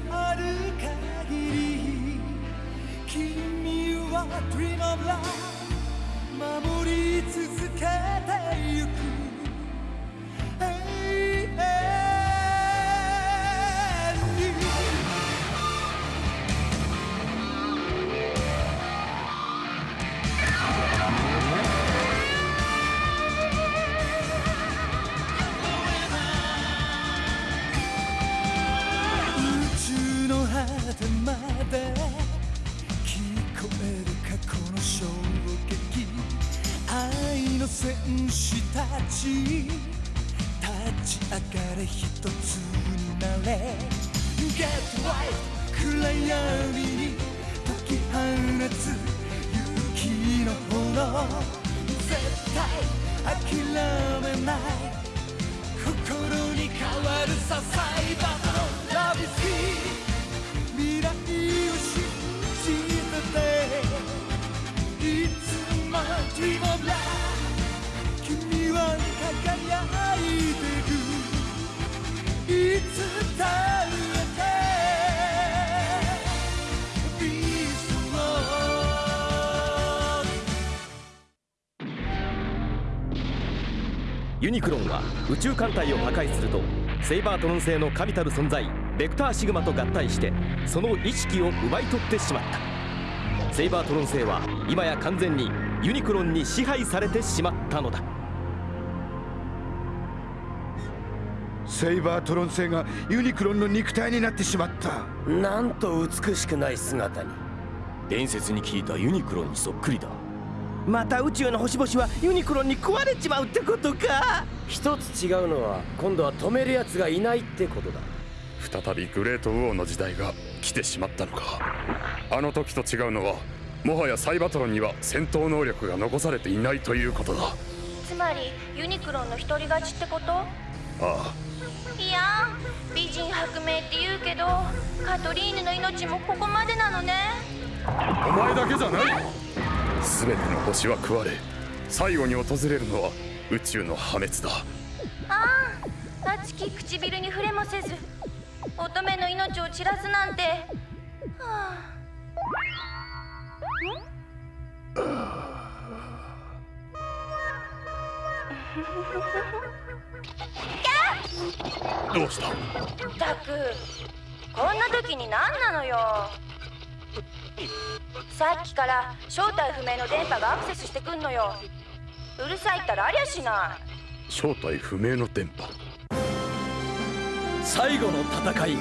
のある限り君は Dream of Love 守り続けてゆくで聞こえる過去の衝撃愛の戦士たち立ち上がれ一つになれ。Get right 暗闇に解き放つ勇気の炎。絶対諦めない。心に変わるさサイ Dream of Love 君は輝いてるいつだってビーストユニクロンは宇宙艦隊を破壊するとセイバートロン星の神たる存在ベクターシグマと合体してその意識を奪い取ってしまった。セイバートロン星は今や完全にユニクロンに支配されてしまったのだ。セイバートロン星がユニクロンの肉体になってしまった。なんと美しくない姿に。伝説に聞いたユニクロンにそっくりだ。また宇宙の星々はユニクロンに食われちまうってことか。一つ違うのは今度は止める奴がいないってことだ。再びグレートウォーの時代が来てしまったのか。あの時と違うのはもはやサイバトロンには戦闘能力が残されていないということだ。あつまりユニクロンの独り勝ちってこと？あいや美人薄命って言うけどカトリーヌの命もここまでなのね。お前だけじゃない。全ての星は食われ最後に訪れるのは宇宙の破滅だ。ああ熱き唇に触れもせず乙女の命を散らすなんて。はあどうしたったくこんな時に何なのよ？さっきから正体不明の電波がアクセスしてくんのよ。うるさいったらありゃしない。正体不明の電波。最後の戦い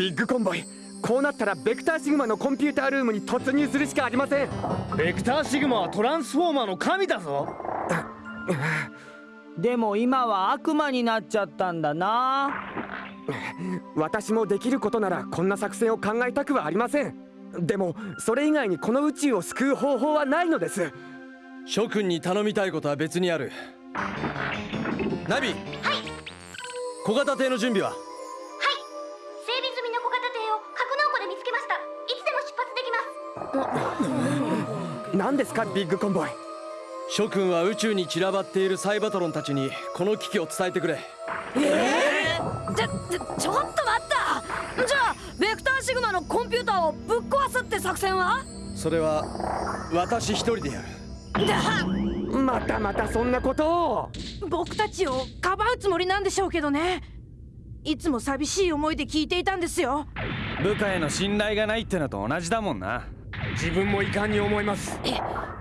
ビッグコンボイ。こうなったらベクターシグマのコンピュータールームに突入するしかありません。ベクターシグマはトランスフォーマーの神だぞ。でも今は悪魔になっちゃったんだな。私もできることならこんな作戦を考えたくはありません。でもそれ以外にこの宇宙を救う方法はないのです。諸君に頼みたいことは別にある。ナビはい。小型艇の準備は？何ですかビッグコンボイ。諸君は宇宙に散らばっているサイバトロンたちにこの危機を伝えてくれ。えー、ちょちょちょっと待った。じゃあベクターシグマのコンピューターをぶっ壊すって作戦は？それは私一人でやる。だまたまたそんなことを。僕たちをかばうつもりなんでしょうけどね。いつも寂しい思いで聞いていたんですよ。部下への信頼がないってのと同じだもんな自分も遺憾に思います。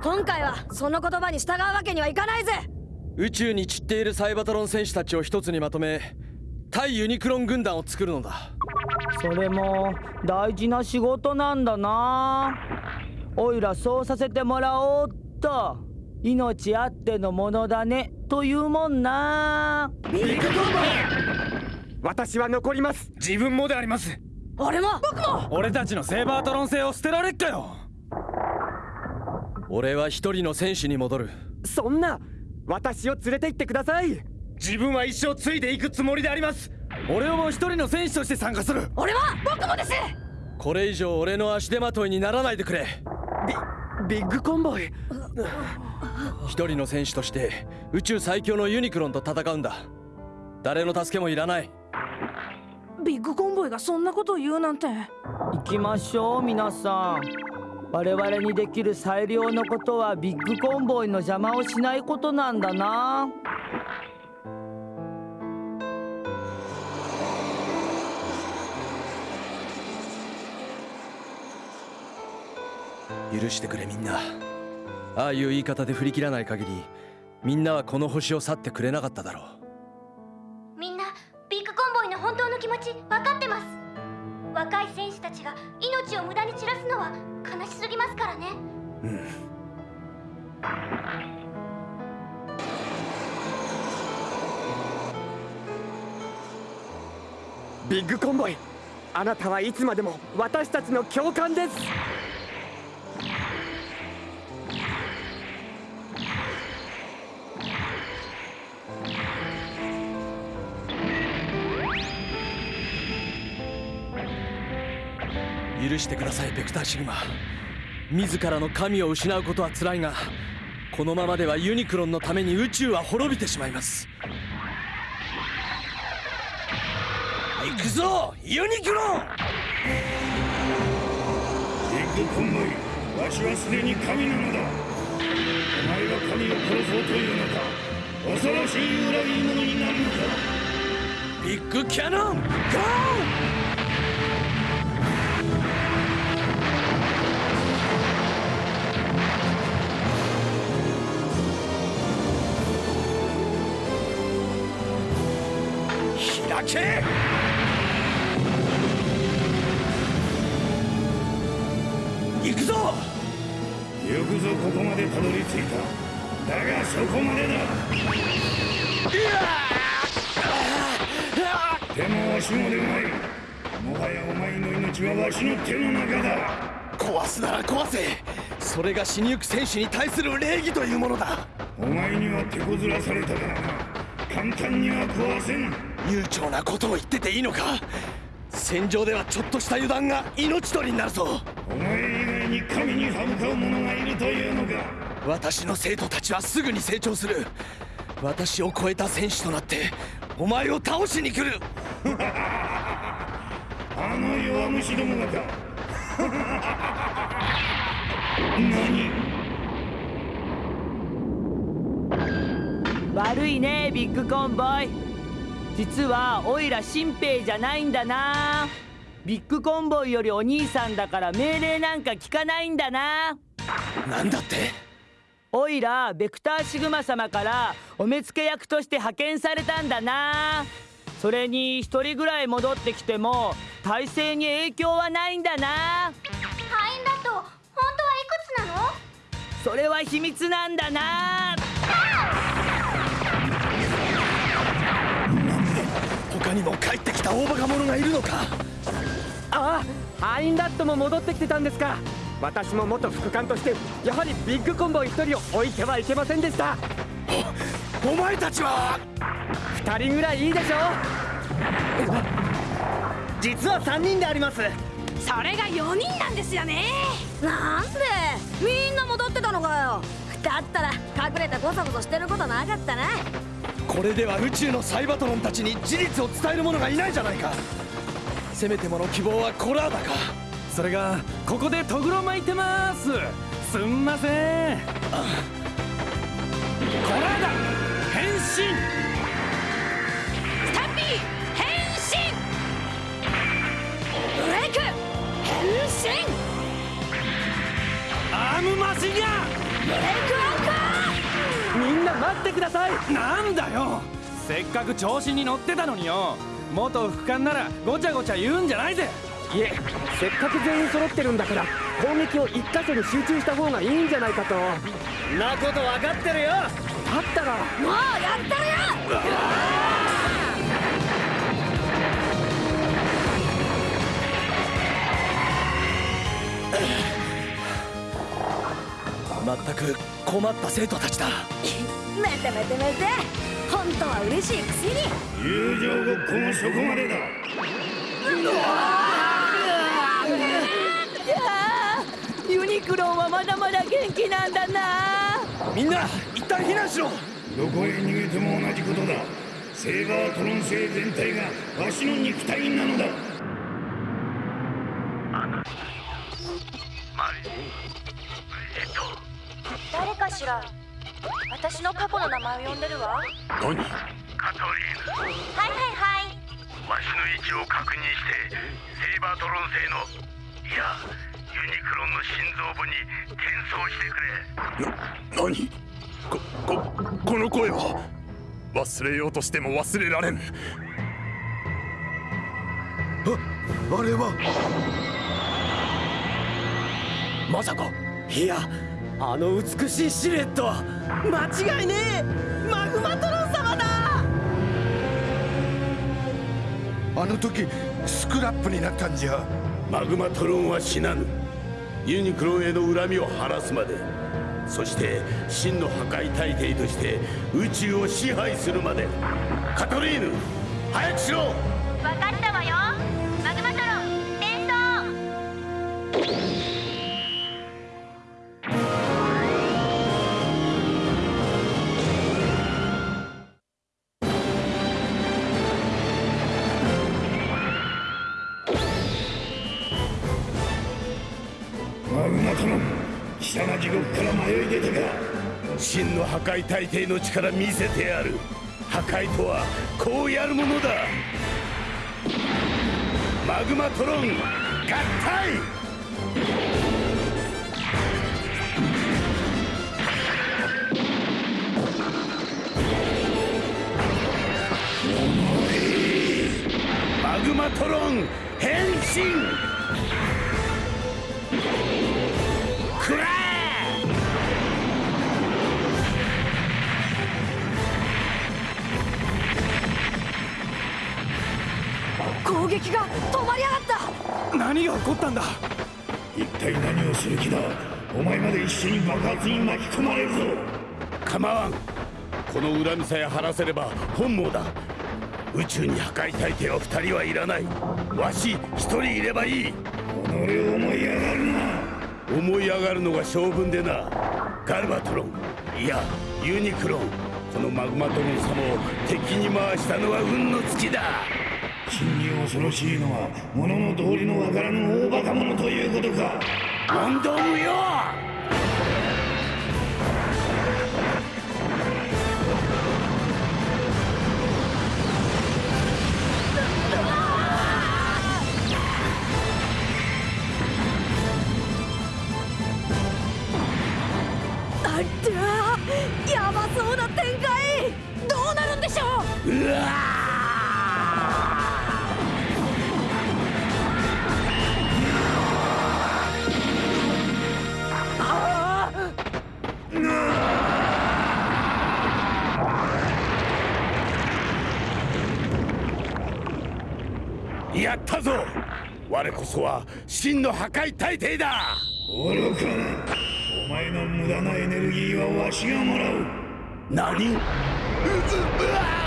今回はその言葉に従うわけにはいかないぜ。宇宙に散っているサイバトロン戦士たちを一つにまとめ対ユニクロン軍団を作るのだ。それも大事な仕事なんだな。おいらそうさせてもらおうっと。命あってのものだね。というもんな。ビッグコンボイ私は残ります。自分もであります。俺も。僕も。俺たちのセーバートロン星を捨てられっかよ俺は一人の選手に戻る。そんな私を連れて行ってください。自分は一生ついていくつもりであります。俺も一人の選手として参加する。俺は僕もです。これ以上俺の足手まといにならないでくれ。ビビッグコンボイ。一人の選手として宇宙最強のユニクロンと戦うんだ。誰の助けもいらない。ビッグコンボイがそんなことを言うなんて。行きましょう皆さん我々にできる最良のことはビッグコンボイの邪魔をしないことなんだな。許してくれみんな。ああいう言い方で振り切らない限りみんなはこの星を去ってくれなかっただろう。みんなビッグコンボイの本当の気持ち分かってます若い選手たちが命を無駄に散らすのは悲しすぎますからね。うん。ビッグコンボイあなたはいつまでも私たちの教官です。してくださいベクターシグマ。自らの神を失うことは辛いがこのままではユニクロンのために宇宙は滅びてしまいます。行くぞユニクロン！ビッグコンボイわしはすでに神なのだ。お前が神を殺そうというのか恐ろしい裏切り者になるのだビッグキャノンゴーけ。行くぞ。よくぞここまでたどり着いた。だがそこまでだ。でもわしもでない。もはやお前の命はわしの手の中だ。壊すなら壊せ。それが死にゆく選手に対する礼儀というものだ。お前には手こずらされたからな。簡単には壊せん悠長なことを言ってていいのか？戦場ではちょっとした油断が命取りになるぞ。お前以外に神に歯向かう者がいるというのか？私の生徒たちはすぐに成長する。私を超えた選手となってお前を倒しに来る。あの弱虫どもがか。何？悪いねビッグコンボイ実はオイラ新兵じゃないんだな。ビッグコンボイよりお兄さんだから命令なんか聞かないんだな。なんだって？オイラベクターシグマ様からお目付け役として派遣されたんだな。それに一人ぐらい戻ってきても体制に影響はないんだな。敗因だと本当はいくつなの？それは秘密なんだな他にも帰ってきた大バカ者がいるのか？ああハインダットも戻ってきてたんですか。私も元副官としてやはりビッグコンボイ一人を置いてはいけませんでした。お前たちは？二人ぐらいいいでしょ実は3人であります。それが4人なんですよね。なんで？みんな戻ってたのかよ。だったら隠れてゴソゴソしてることなかったなこれでは宇宙のサイバトロンたちに事実を伝える者がいないじゃないか。せめてもの希望はコラーダか。それがここでトグロ巻いてます。すんません。コラーダ変身。スタンピー変身。ブレイク変身。アームマシンガンブレイクアンカみんな待ってください。なんだよ。せっかく調子に乗ってたのによ。元副官ならごちゃごちゃ言うんじゃないぜ。いえせっかく全員揃ってるんだから攻撃を一箇所に集中した方がいいんじゃないかと。だなこと分かってるよ。ったら。ーもうやったるよ。全く困った生徒たちだ。めてめてめて。本当は嬉しいくせに。友情ごっこもそこまでだ。ユニクロンははまだまだ元気なんだな。みんな一旦避難しろ。どこへ逃げても同じことだ。セーバートロン星全体がわしの肉体なのだ誰かしら。私の過去の名前を呼んでるわ。何？カトリーヌ。はいはいはい。わしの位置を確認してセイバートロン星のいやユニクロンの心臓部に転送してくれ。何？こここの声は忘れようとしても忘れられんあれは。まさか。いやあの美しいシルエットは間違いねえ。マグマトロン様だ。あの時スクラップになったんじゃ。マグマトロンは死なぬ。ユニクロンへの恨みを晴らすまで。そして真の破壊大帝として宇宙を支配するまで。カトリーヌ早くしろ破壊大帝の力見せてやる。破壊とはこうやるものだ。マグマトロン合体。マグマトロン変身。攻撃が止まりやがった。何が起こったんだ？一体何をする気だ？お前まで一緒に爆発に巻き込まれるぞ。構わん。この恨みさえ晴らせれば本望だ。宇宙に破壊大帝は二人はいらない。わし一人いればいい。己を思い上がるな。思い上がるのが性分でな。ガルバトロン。いやユニクロン。このマグマトロン様を敵に回したのは運の尽きだ真に恐ろしいのは物の道理のわからぬ大バカ者ということか。問答無用あったやばそうな展開。どうなるんでしょう。うわやったぞ。我こそは真の破壊大帝だ。愚かな。お前の無駄なエネルギーはわしがもらう。何？うわ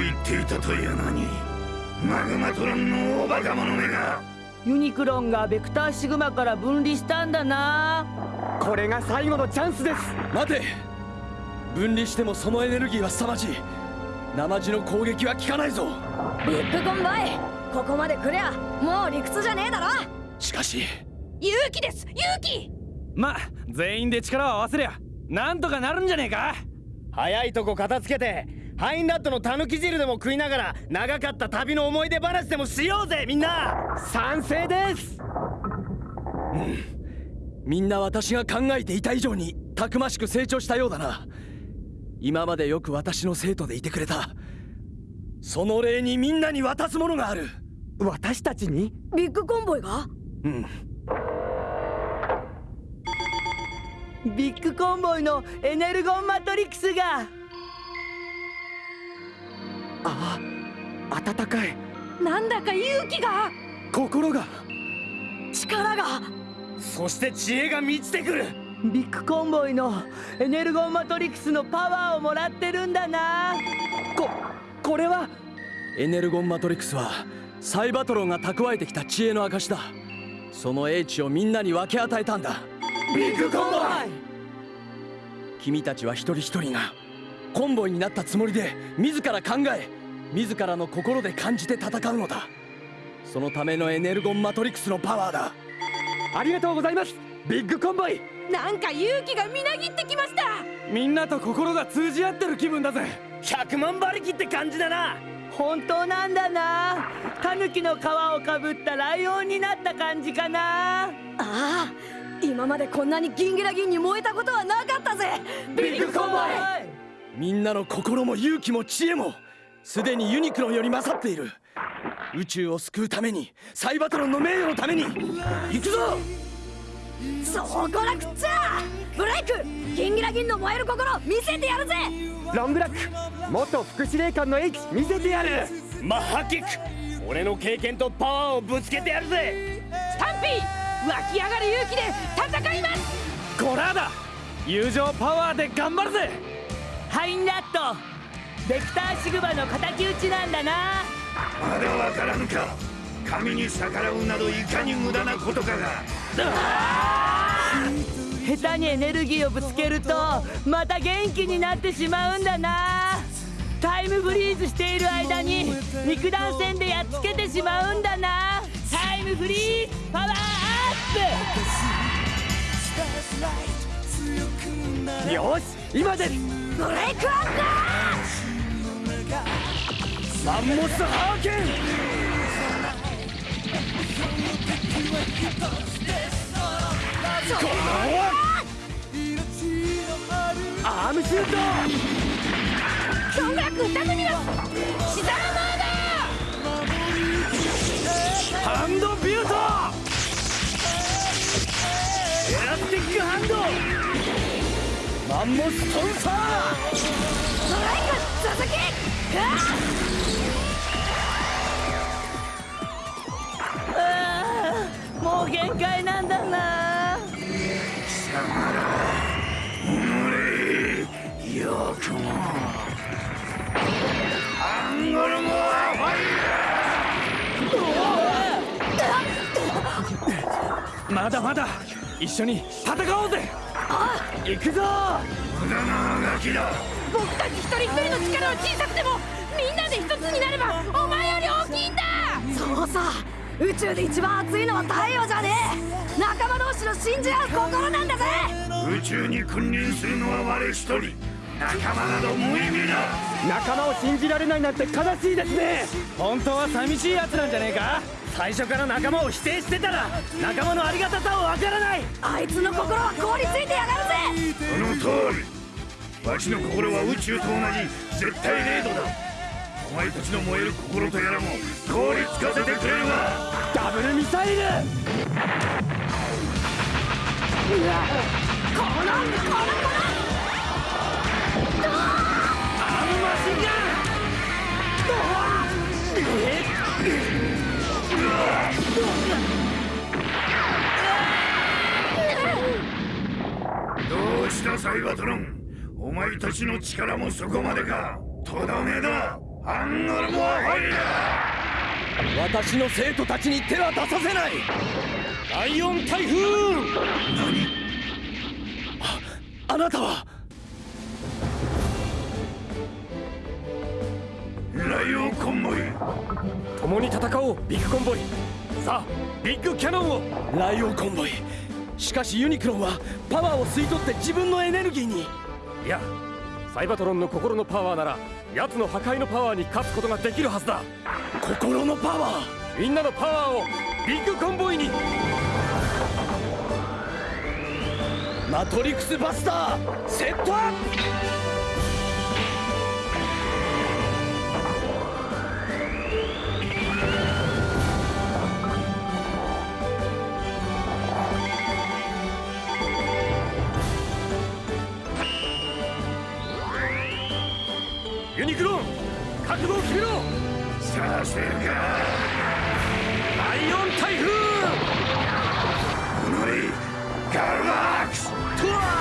がうまくいっていたというのにマグマトロンの大バカ者めが。ユニクロンがベクターシグマから分離したんだな。これが最後のチャンスです。待て。分離してもそのエネルギーは凄まじい。生地の攻撃は効かないぞ。ビッグコンバイ。ここまで来りゃもう理屈じゃねえだろ。しかし。勇気です。勇気。ま全員で力を合わせりゃなんとかなるんじゃねえか。早いとこ片付けてハインラットのたぬき汁でも食いながら長かった旅の思い出話でもしようぜみんな。賛成です。みんな私が考えていた以上にたくましく成長したようだな。今までよく私の生徒でいてくれた。その礼にみんなに渡すものがある。私たちに？ビッグコンボイが？うん。ビッグコンボイのエネルゴンマトリックスがああ暖かい。なんだか勇気が。心が。力が。そして知恵が満ちてくる。ビッグコンボイのエネルゴンマトリックスのパワーをもらってるんだな。ここれは？エネルゴンマトリックスはサイバトロンが蓄えてきた知恵の証だ。その英知をみんなに分け与えたんだ。ビッグコンボイ。君たちは一人一人がコンボイになったつもりで自ら考え自らの心で感じて戦うのだ。そのためのエネルゴンマトリックスのパワーだ。ありがとうございますビッグコンボイ。なんか勇気がみなぎってきました。みんなと心が通じ合ってる気分だぜ。100万馬力って感じだな。本当なんだな。タヌキの皮をかぶったライオンになった感じかな。ああ今までこんなにギンギラギンに燃えたことはなかったぜ。ビッグコンボイみんなの心も勇気も知恵もすでにユニクロンより勝っている。宇宙を救うためにサイバトロンの名誉のために行くぞ！そうこなくっちゃ！ブレイクギンギラギンの燃える心見せてやるぜ！ロンブラック元副司令官の英知見せてやる！マッハキック俺の経験とパワーをぶつけてやるぜ！スタンピー湧き上がる勇気で戦います！コラーだ！友情パワーで頑張るぜハインラット。ベクターシグマの敵討ちなんだな。まだわからぬか。神に逆らうなどいかに無駄なことかが。下手にエネルギーをぶつけるとまた元気になってしまうんだな。タイムフリーズしている間に肉弾戦でやっつけてしまうんだな。タイムフリーズパワーアップ。よし今ですブレイクアンダーマンモスハーケンこのアームシュートキョンガク二組のシザーマーだハンドビマンモストンサーストライク続きあーもう限界なんだな貴様ら己よくもアンゴルモアファイヤーまだまだ一緒に戦おうぜ。行くぞ。無駄なあがきだ。僕たち一人一人の力は小さくてもみんなで一つになればお前より大きいんだ。そうさ。宇宙で一番熱いのは太陽じゃねえ。仲間同士の信じ合う心なんだぜ。宇宙に君臨するのは我一人。仲間など無意味だ。仲間を信じられないなんて悲しいですね。本当は寂しいやつなんじゃねえか？最初から仲間を否定してたら仲間のありがたさをわからない。あいつの心は凍りついてやがるぜ。その通り。わしの心は宇宙と同じ絶対零度だ。お前たちの燃える心とやらも凍りつかせてくれるわダブルミサイル。このこのこのどうしたサイバトロン。お前たちの力もそこまでか。とどめだ。アンゴルモアファイヤ私の生徒たちに手は出させない。ライオン台風ああなたは？ライオンコンボイ。共に戦おうビッグコンボイ。さあビッグキャノンを。ライオンコンボイしかしユニクロンはパワーを吸い取って自分のエネルギーに。いやサイバトロンの心のパワーなら奴の破壊のパワーに勝つことができるはずだ。心のパワーみんなのパワーをビッグコンボイに。マトリクスバスターセットアップ覚悟を決めろさせるかイオン台風ガルマックスとは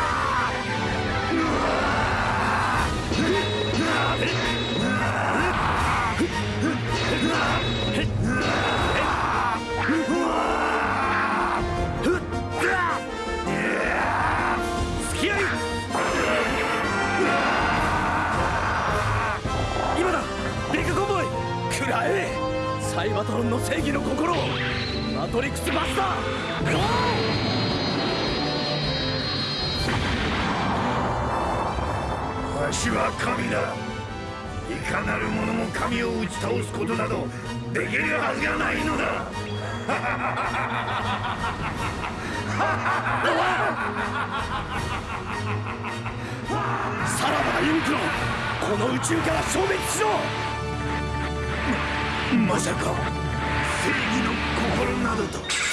倒すことなどできるはずがないのだ。さらばだユニクロこの宇宙から消滅しろ。ままさか正義の心などと。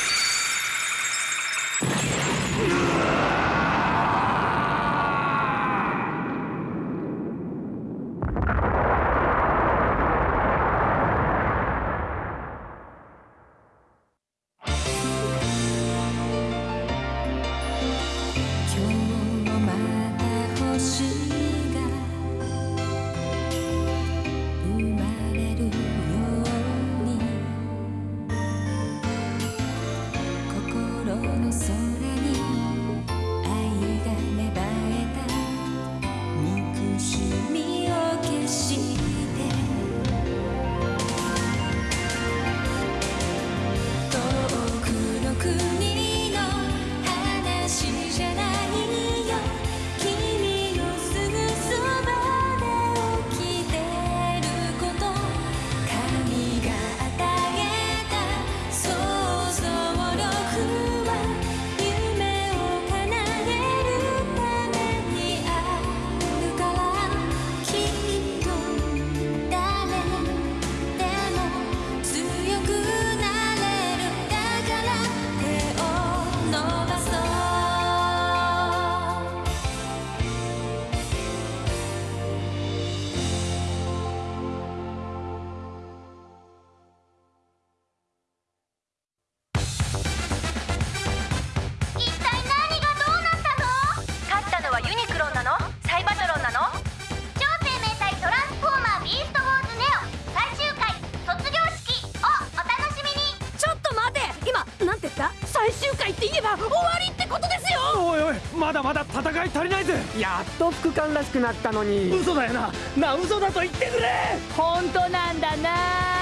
くなったのに。嘘だよな。な嘘だと言ってくれ。本当なんだな。